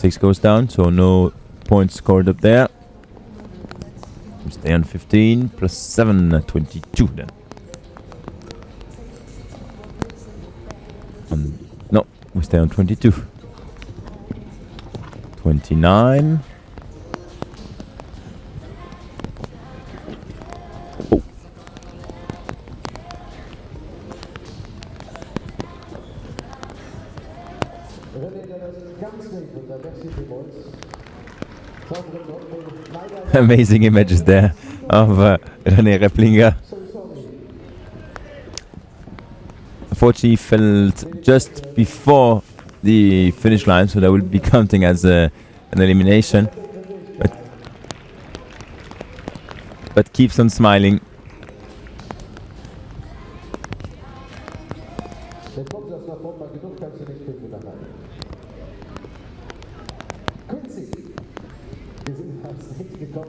Six goes down, so no points scored up there. We stay on 15 plus 7, uh, 22 then. On, no, we stay on 22. 29. Amazing images there of uh, René Replinger. Unfortunately, fell just before the finish line, so that will be counting as a, an elimination. But, but keeps on smiling. Quincy, wir